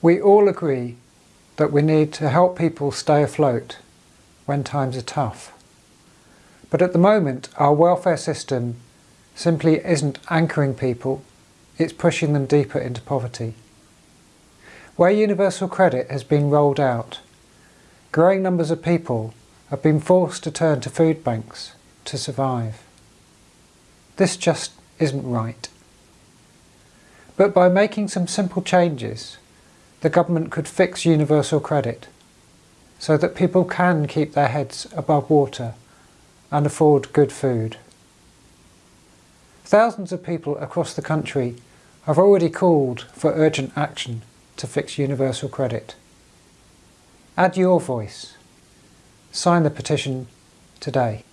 We all agree that we need to help people stay afloat when times are tough. But at the moment our welfare system simply isn't anchoring people, it's pushing them deeper into poverty. Where universal credit has been rolled out, growing numbers of people have been forced to turn to food banks to survive. This just isn't right. But by making some simple changes, the government could fix universal credit so that people can keep their heads above water and afford good food. Thousands of people across the country have already called for urgent action to fix universal credit. Add your voice. Sign the petition today.